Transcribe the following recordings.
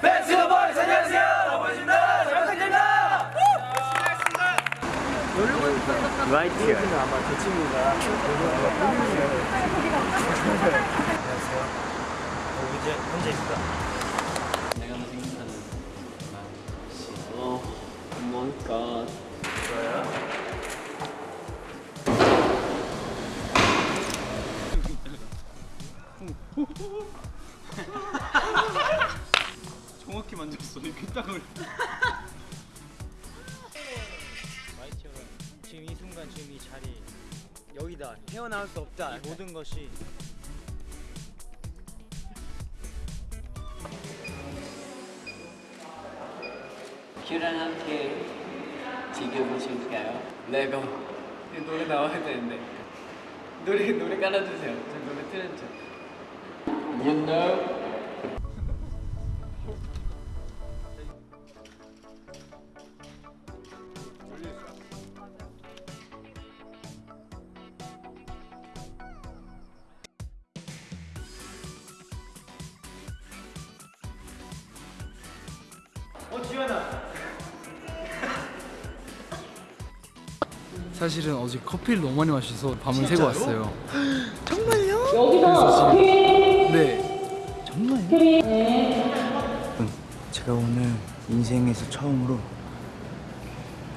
벤츠가 보이스 안녕하세요 반갑습니다 잘 부탁드립니다 Right here. 내가 생각하는 맛이 어, 뭔가. 만졌어. 이 귓땅을 지금 이 순간 지금 이 자리 여기다. 헤어나올 수 없다. 모든 것이. 큐랑 함께 즐겨보실까요? 레고 이 노래 나와야 되는데. 노래 노래 깔아주세요. 저 노래 틀은 척 You know 사실은 어제 커피를 너무 많이 마셔서 밤을 새고 왔어요. 정말요? 여기서 네. 제가 오늘 인생에서 처음으로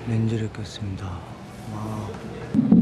렌즈를 꼈습니다 와.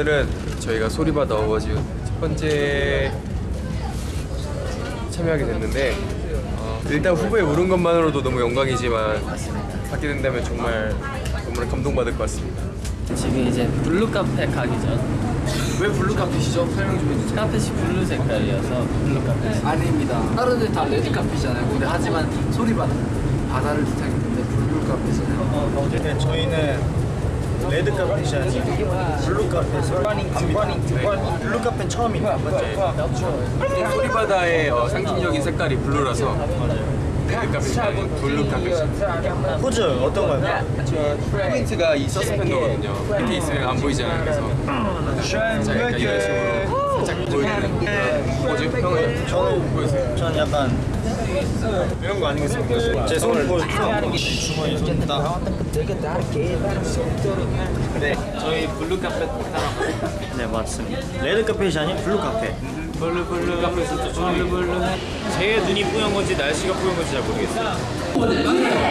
오늘은 저희가 소리바다 어워즈 첫 번째 참여하게 됐는데 어, 일단 후보에 오른 것만으로도 너무 영광이지만 받게 된다면 정말 너무나 감동받을 것 같습니다. 지금 이제 블루 카펫 가기 전 왜 블루 카펫이죠? 설명 좀 해주세요. 카펫이 블루 색깔이어서 블루 카펫 아닙니까. 다른 데 다 레드 카펫이잖아요. 근데 하지만 소리바다 바다를 뜻하기 때문에 블루 카펫이잖아요. 네, 저희는 레드 카펫이 아니고 블루 카펫을 갑니다 블루 카펫 처음이에요 맞죠? 소리바다의 어, 상징적인 색깔이 블루라서 레드카펫이 아닌 블루카펫입니다. 포즈 어떤 거요? 포인트가 이 서스펜더거든요. 있으면 안 보이잖아요. 그래서 약간 이런 식으로 살짝 그런 포즈 형은 저는. 저는 약간 이런 거 아니겠습니까? 제 손을 보여주세요 주머니 손딱. 네 저희 블루 카펫 따라 네 맞습니다. 레드 카펫이 아닌 블루 카펫 블루 블루. 카펫에서 블루 블루. 제 눈이 뿌연 건지 날씨가 뿌연 건지 잘 모르겠어요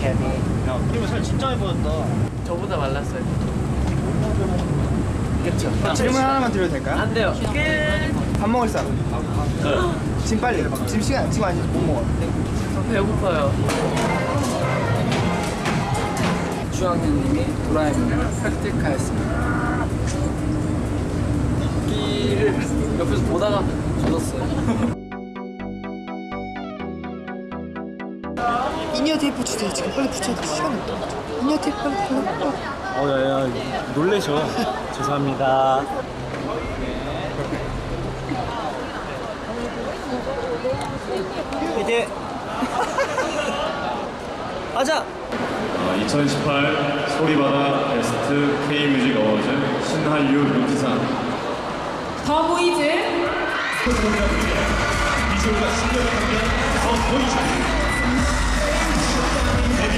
케빈 야 그리고 살 진짜 예뻐졌다. 저보다 말랐어요. 그렇죠. 질문 하나만 드려도 될까요? 안 돼요. 밥 먹을 사람. 지금 빨리 지금 시간 지금 아니 못 먹어 저 배고파요. 주학년님이 도라에몽을 획득하였습니다. 끼를 옆에서 보다가 젖었어요. in-ear tape 주세요 지금 빨리 붙여야 돼 시간 없다 in-ear tape 빨리 빨리 어야야 놀래셔 죄송합니다 이제 하자 2018 소리바다 베스트 K뮤직 어워즈 신한류 루키상 더 보이즈.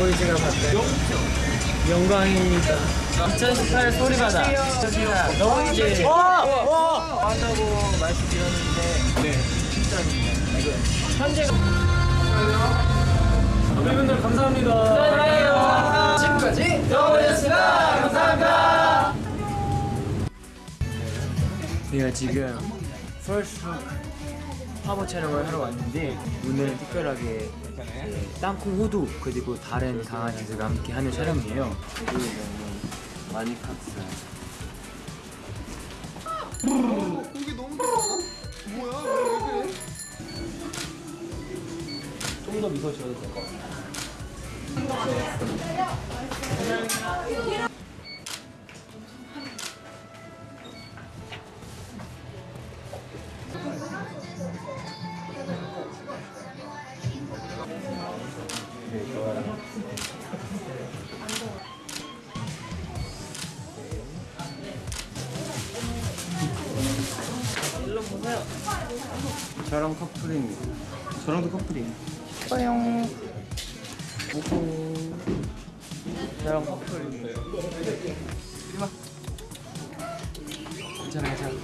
보이즈가 받다니 영광입니다. 2018 소리바다 더보이즈 한다고 말씀드렸는데 네. 진짜입니다. 이거. 현재 여러분들 감사합니다. 지금까지 더보이즈였습니다 감사합니다. 내가 지금 서울숲 화보 촬영을 하러 왔는데 오늘 특별하게 네, 땅콩 호두 그리고 다른 강아지들과 함께 하는 촬영이에요. 많이 컸어요. 좀더 미소 지어도 될것 같아요. 저랑 커플입니다. 괜찮아, 괜찮아.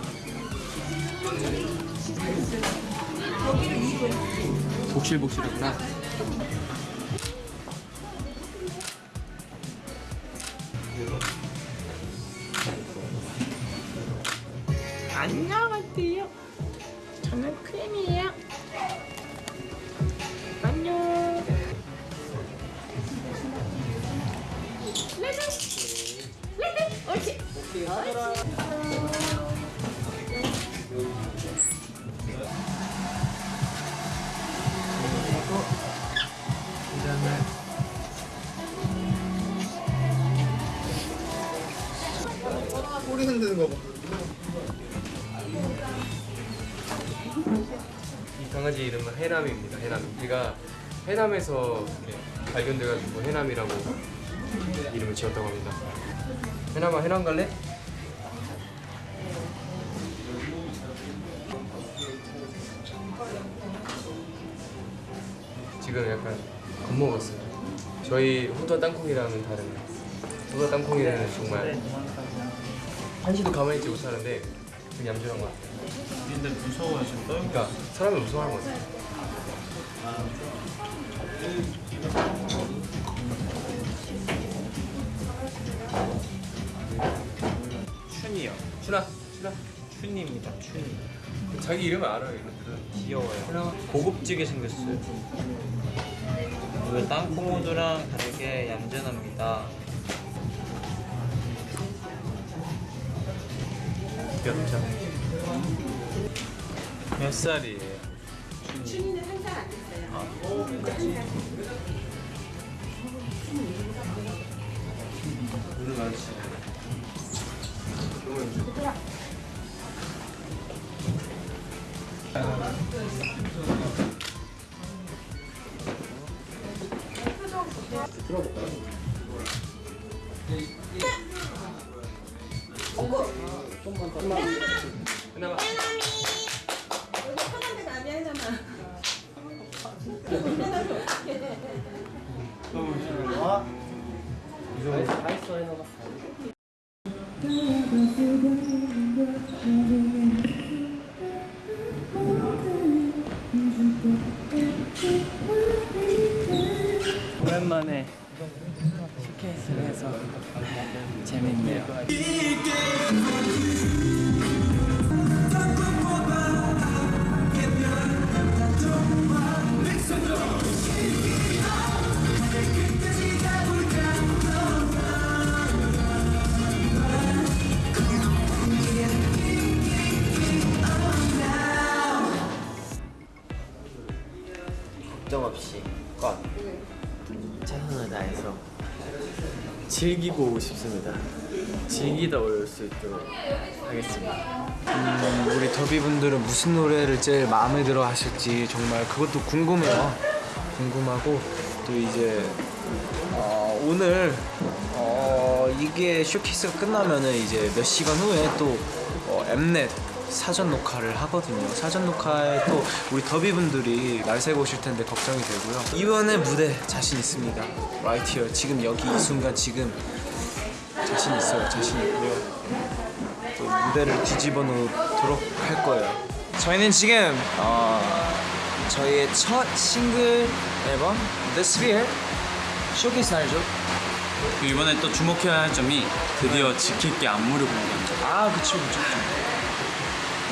복실복실하구나. 강아지 이름은 해남입니다. 해남. 제가 해남에서 발견돼가지고 해남이라고 이름을 지었다고 합니다. 해남아 해남 갈래? 지금 약간 겁먹었어요. 저희 호두와 땅콩이랑은 다른 호두와 땅콩이는 정말 한시도 가만히 있지 못하는데 되게 얌전한 것 같아요. 근데 무서워하신다? 그러니까 무서워하는 것 같아요. 춘이요. 춘아, 춘아. 춘입니다. 춘. 자기 이름을 알아요. 귀여워요. 고급지게 생겼어요. 이거 땅콩 호두랑 다르게 얌전합니다. 귀엽죠? 몇 살이에요? 살안 됐어요. 오랜만에 스케이트를 해서 재밌네요. 즐기고 싶습니다. 즐기다 올 수 있도록 하겠습니다. 음, 우리 더비분들은 무슨 노래를 제일 마음에 들어 하실지 정말 그것도 궁금해요. 궁금하고 또 이제 어, 오늘 어, 이게 쇼케이스가 끝나면은 이제 몇 시간 후에 또 어, 엠넷 사전 녹화를 하거든요. 사전 녹화에 또 우리 더비분들이 날 새고 오실 텐데 걱정이 되고요. 이번에 무대 자신 있습니다. Right here. 지금 여기 이 순간 지금 자신 있어요. 자신 있고요. 또 무대를 뒤집어 놓도록 할 거예요. 저희는 지금 어, 저희의 첫 싱글 앨범 The Sphere 쇼케이스 날이죠. 이번에 또 주목해야 할 점이 드디어 지킬 게 안무를 공개합니다. 아 그쵸 그쵸 그쵸.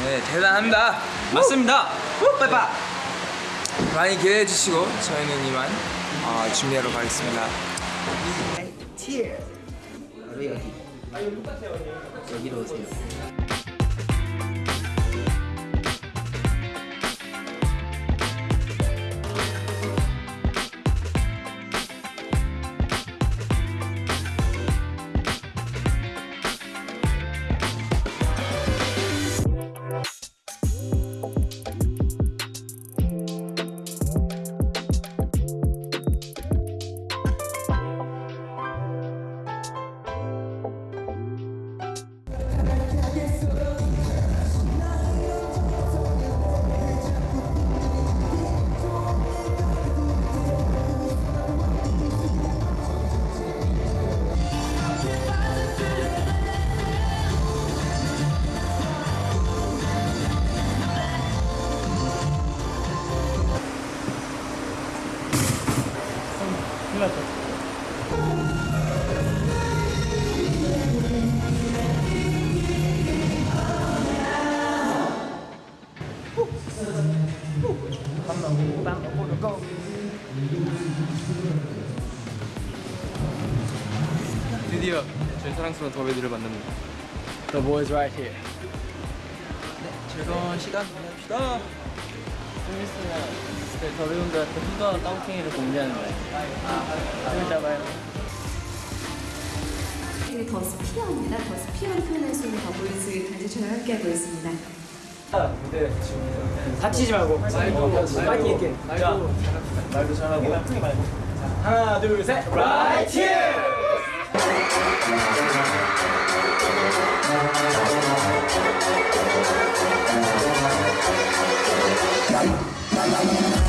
네 대단합니다. 맞습니다. 후, 빠이빠. 많이 기대해 주시고 저희는 이만 어, 준비하러 가겠습니다. 바로 여기. 여기로 오세요. 드디어 저희 사랑스러운 더비들을 만납니다. The boys right here. 즐거운 시간 보냅시다. 좀 있으면 그 더비분들한테 후가 깡팽이를 공개하는 거예요. 좀 잡아요. 이게 더 스피어입니다. 더 스피어를 표현할 수 있는 더보이즈 단체처럼 함께하고 있습니다. 다치지 말고. 말고. 파이팅 있게. 자, 말도 잘하고. 하나, 둘, 셋. Right here. 사 랑스러운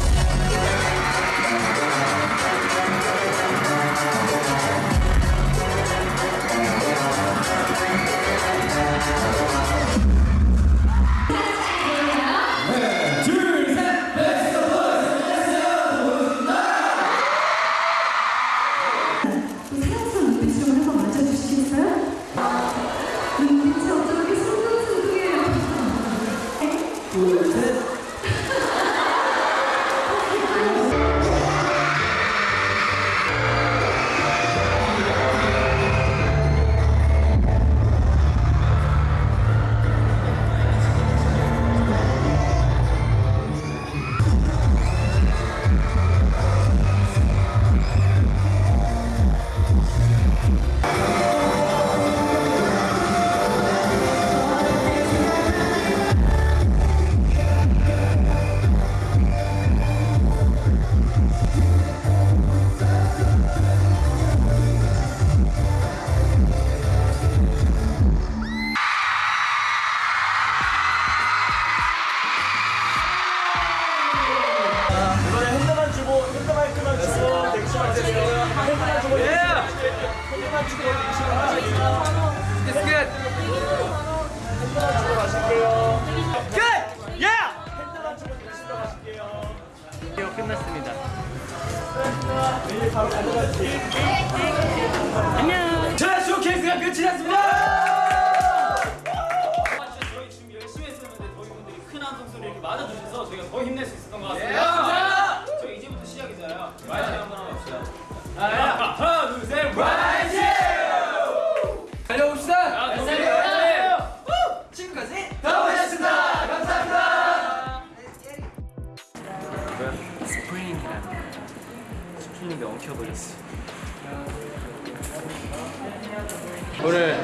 오늘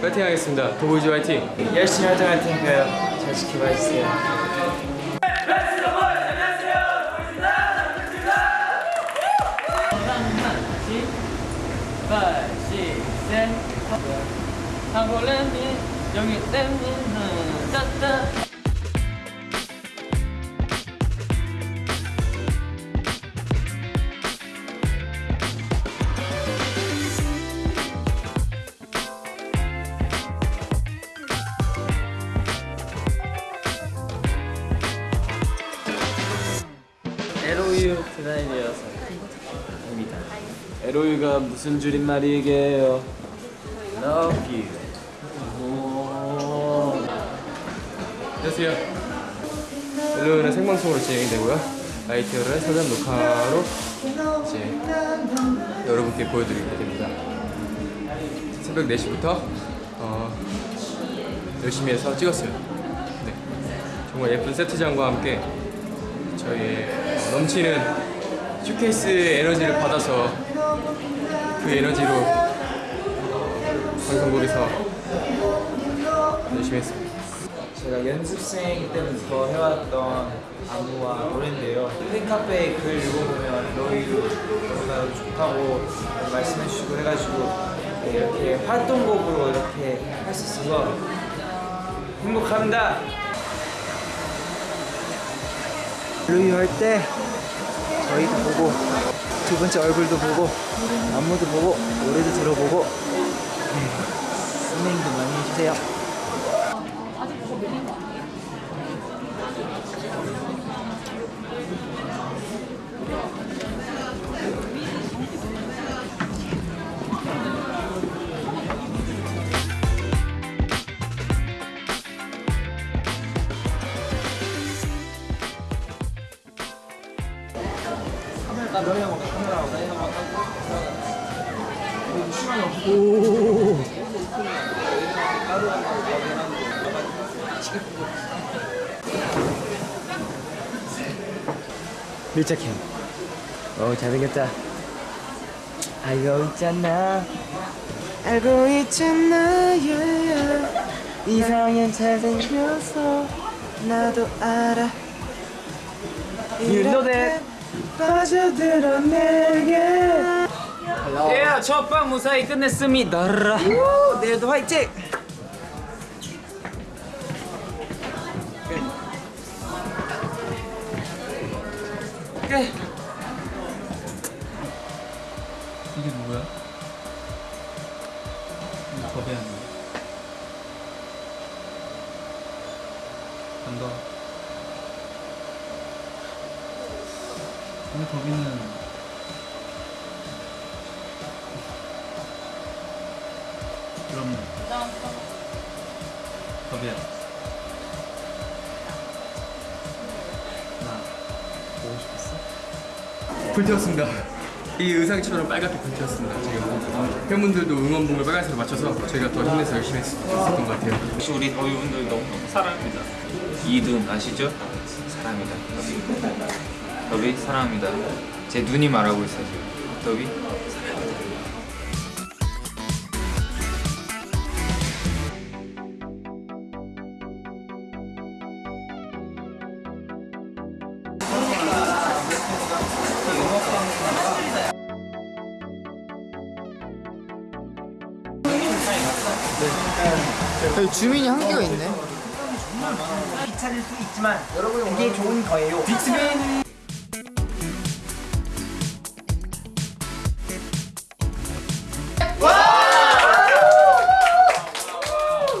파이팅 하겠습니다. 도보이즈 화이팅! 열심히 활동 할 테니까요. 잘 지켜봐 주세요. LOU 디자인이어서 입니다. LOU가 무슨 줄임말이게요? Love you. 오. 안녕하세요. 멜로는 생방송으로 진행이 되고요. 아이티어를 사전 녹화로 이제 여러분께 보여드리게 됩니다. 새벽 4시부터 어, 열심히 해서 찍었어요. 네. 정말 예쁜 세트장과 함께 저희의 어, 넘치는 쇼케이스의 에너지를 받아서 그 에너지로 방송국에서 열심히 했습니다. 제가 연습생 때부터 해왔던 안무와 노래인데요. 팬카페에 글 읽어보면 너희도 너무나 좋다고 말씀해주시고 해가지고 네, 이렇게 활동곡으로 이렇게 할 수 있어서 행복합니다. 루이 할 때 저희도 보고 두 번째 얼굴도 보고 안무도 보고 노래도 들어보고 네, 스밍도 많이 해주세요. 밀착해. 어 잘생겼다. 알고 있잖아. 알고 있잖아. yeah. 이상형 잘생겨서 나도 알아. That. 빠져들어 내게. 예, 첫 방 무사히 끝냈습니다. 우, 내일도 화이팅! 그럼 더비야 나 보고 싶었어? 불태웠습니다. 이 의상처럼 빨갛게 불태웠습니다. 지금 팬분들도 응원봉을 빨간색으로 맞춰서 저희가 더 힘내서 열심히 했- 했었던 것 같아요. 혹시 우리 더비분들 너무너무 사랑합니다. 이둔 아시죠? 사랑합니다. 더비. 더비 사랑합니다. 제 눈이 말하고 있어요. 더비 주민이 한 개가 있네. 귀찮을 수 있지만 여러분 이게 좋은 거예요. 빅스빈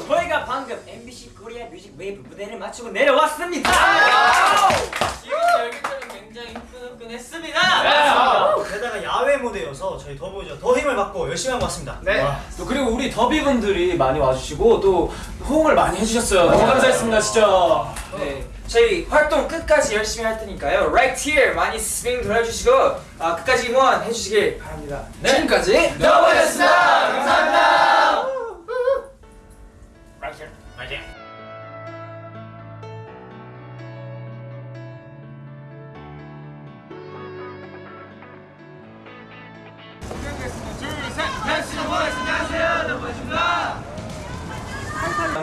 저희가 방금 MBC 코리아 뮤직 웨이브 무대를 마치고 내려왔습니다. 지금 굉장히. 게다가 야외 무대여서 저희 더보이즈 더 힘을 받고 열심히 한 것 같습니다. 네. 또 그리고 우리 더비 분들이 많이 와주시고 또 호응을 많이 해주셨어요. 너무 감사했습니다, 진짜. 네. 저희 활동 끝까지 열심히 할 테니까요. Right here 많이 스밍 돌려주시고 아, 끝까지 응원해 주시길 바랍니다. 네. 지금까지 더보이즈였습니다. 감사합니다.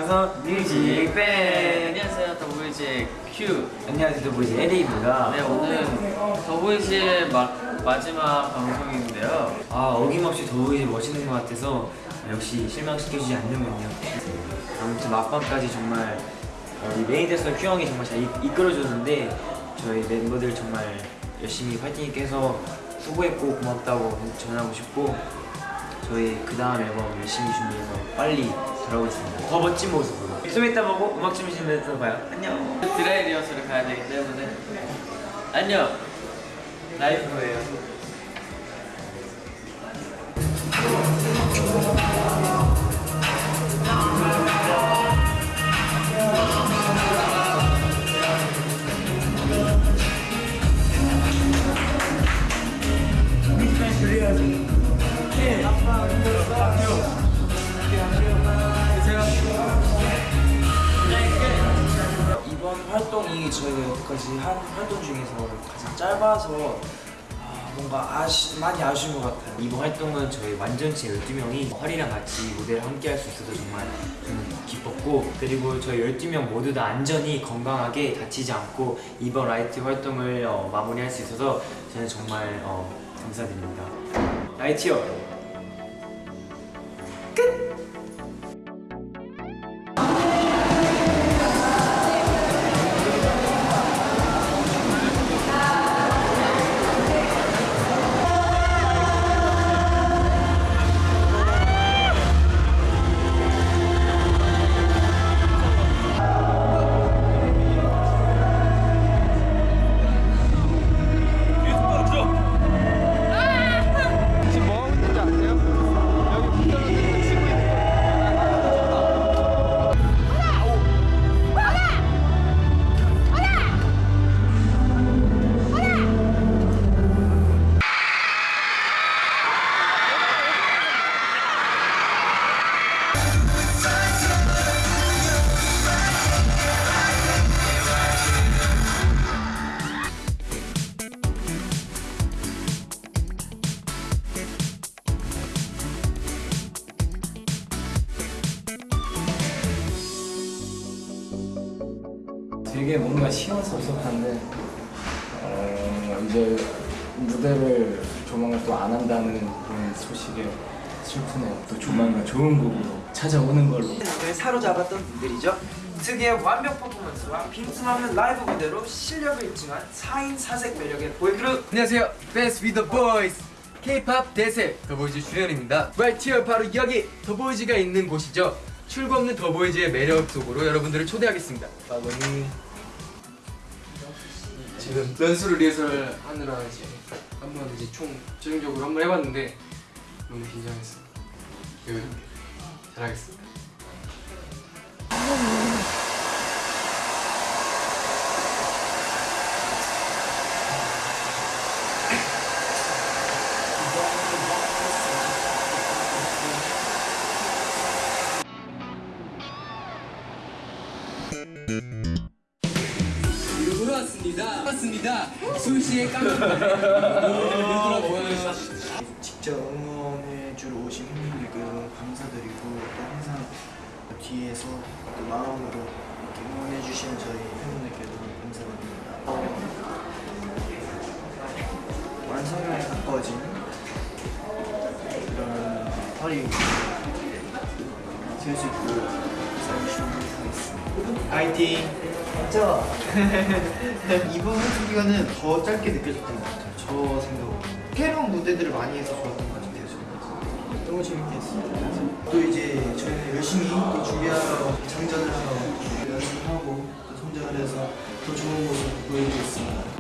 방송 뮤직. 밴 안녕하세요. 더보이즈의 큐 안녕하세요. 더보이즈 에릭입니다. 네 오늘 더보이즈의 마, 마지막 방송인데요. 아 어김없이 더보이즈 멋있는 것 같아서 역시 실망시켜주지 않는군요. 아무튼 막방까지 정말 어, 이 메인 댄서 큐 형이 정말 잘 이, 이끌어줬는데 저희 멤버들 정말 열심히 파이팅 있게 해서 수고했고 고맙다고 전하고 싶고 저희 그 다음 앨범 열심히 준비해서 빨리 돌아오겠습니다. 더 멋진 모습으로. 좀 이따 보고 음악 준비실에서 봐요. 안녕. 드라이 리허설을 가야 되기 때문에. 안녕. 라이브로예요 활동이 저희가 여기까지 한 활동 중에서 가장 짧아서 아, 뭔가 아쉬, 많이 아쉬운 것 같아요. 이번 활동은 저희 완전체 12명이 활이랑 같이 무대를 함께 할 수 있어서 정말 좀 기뻤고 그리고 저희 12명 모두 다 안전히 건강하게 다치지 않고 이번 Right Here 활동을 어, 마무리할 수 있어서 저는 정말 어, 감사드립니다. Right Here. 되 또 안 한다는 그런 소식에 슬프네요. 또 조만간 좋은 곡으로 찾아오는 걸로. 을 사로잡았던 분들이죠. 특유의 완벽 퍼포먼스와 빈틈없는 라이브 무대로 실력을 입증한 4인 4색 매력의 보이그룹 안녕하세요 We're THE BOYZ K-팝 대세 더보이즈 주연입니다 Right here 바로 여기 더보이즈가 있는 곳이죠 출구 없는 더보이즈의 매력 속으로 여러분들을 초대하겠습니다 빠고니 지금 연수를 리허설 하느라 이제 한번 이제 총 최종적으로 한번 해봤는데 너무 긴장했어요 여유롭게 잘하겠습니다 직접 응원해주러 오신 팬분들께 감사드리고 또 항상 뒤에서 또 마음으로 응원해주시는 저희 팬분들께 너무 감사드립니다. 완성에 가까워진 그런 허리 될수 있도록 살주시면 하겠습니다. 파이팅! 진짜 이번 활동 기간은 더 짧게 느껴졌던 것 같아요. 저 생각으로. 새로운 무대들을 많이 해서 좋았던 것 같아요. 저는. 너무 재밌게 했어요. 또 이제 저희는 열심히 또 준비하러 장전을 하러 연습하고 또 성장을 해서 더 좋은 모습 보여드리겠습니다.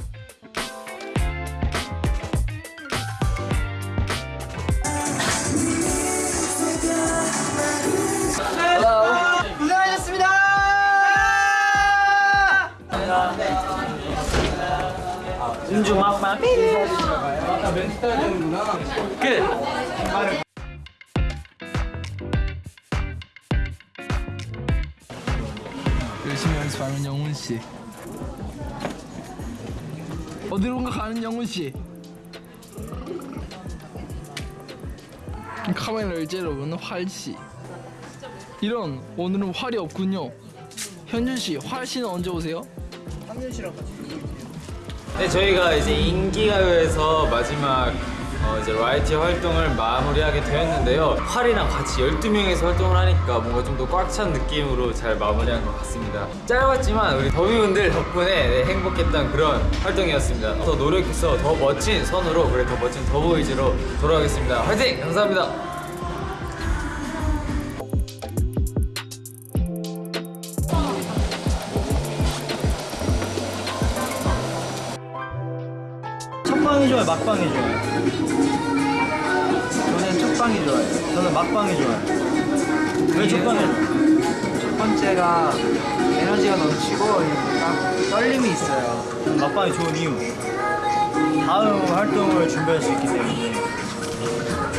은중 막방 열심히 연습하는 영훈 씨. 어디론가 가는 영훈 씨. 카메라를 째려보는 활씨. 이런 오늘은 활이 없군요. 현준 씨, 활 씨는 언제 오세요? 네, 저희가 이제 인기가요에서 마지막 어, 이제 라이티 활동을 마무리하게 되었는데요. 활이랑 같이 12명에서 활동을 하니까 뭔가 좀 더 꽉 찬 느낌으로 잘 마무리한 것 같습니다. 짧았지만 우리 더비분들 덕분에 네, 행복했던 그런 활동이었습니다. 더 노력해서 더 멋진 선으로 그래 더 멋진 더보이즈로 돌아오겠습니다. 화이팅! 감사합니다. 막방이 좋아요. 저는 첫방이 좋아요. 저는 막방이 좋아요. 왜 첫방이 좋아요? 첫 번째가 에너지가 넘치고 딱 떨림이 있어요. 막방이 좋은 이유. 다음 활동을 준비할 수 있기 때문에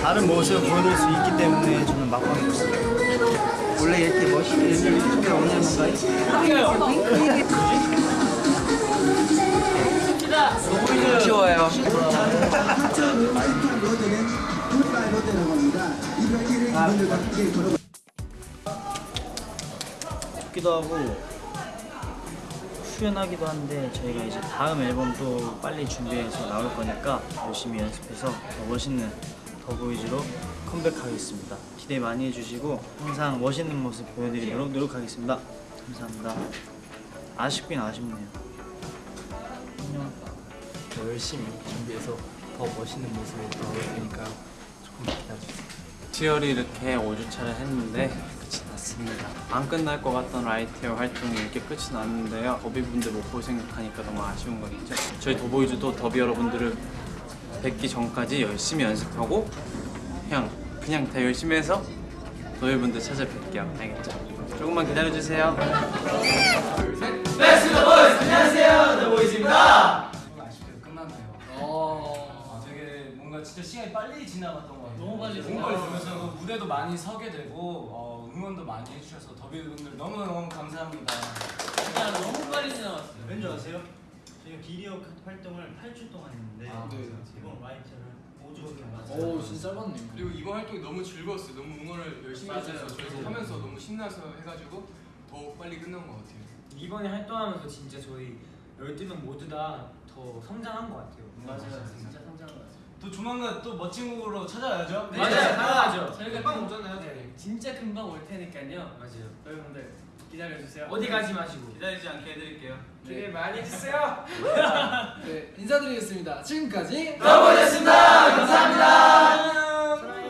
다른 모습을 보여드릴 수 있기 때문에 저는 막방이 좋습니다. 원래 이렇게 멋있게 연습을 게 없는 건가요? 귀여워요. 좋기도 하고 후련하기도 한데 저희가 이제 다음 앨범도 빨리 준비해서 나올 거니까 열심히 연습해서 더 멋있는 더보이즈로 컴백하겠습니다. 기대 많이 해주시고 항상 멋있는 모습 보여드리도록 노력하겠습니다. 감사합니다. 아쉽긴 아쉽네요. 안녕. 더 열심히 준비해서 더 멋있는 모습으로 나올 테니까 조금 기다려주세요. Right Here 이렇게 5주차를 했는데 끝이 났습니다. 안 끝날 것 같던 Right Here 활동이 이렇게 끝이 났는데요. 더비분들 못 볼 생각하니까 너무 아쉬운 거겠죠. 저희 더보이즈도 더비 여러분들을 뵙기 전까지 열심히 연습하고 그냥 그냥 다 열심히 해서 더비분들 찾아뵐게요. 알겠죠? 조금만 기다려주세요. 어, 빨리 지나갔던 것 같아요. 너무 빨리 너무 빨리 지나면서 무대도 많이 서게 되고 어, 응원도 많이 해주셔서 더비분들 너무 너무 감사합니다. 왠지 아세요? 저희가 기리어 활동을 8주 동안 했는데 이번 라이트를 5주 동안 오, 진짜 짧았네. 그리고 이번 활동이 너무 즐거웠어요. 너무 응원을 열심히 해주셔서 저희도 하면서 너무 신나서 해가지고 더 빨리 끝난 것 같아요. 이번에 활동하면서 진짜 저희 12명 모두 다 더 성장한 것 같아요. 맞아요, 진짜 성장한 것 같아요. 또 조만간 또 멋진 곡으로 찾아야죠. 네, 당연하죠. 저희가 금방 오잖아요. 네, 진짜 금방 올 테니까요. 맞아요. 여러분들 기다려주세요. 어디 가지 마시고. 기다리지 않게 해드릴게요. 기대 많이 해주세요. 네, 인사드리겠습니다. 지금까지 더보이즈였습니다. 감사합니다.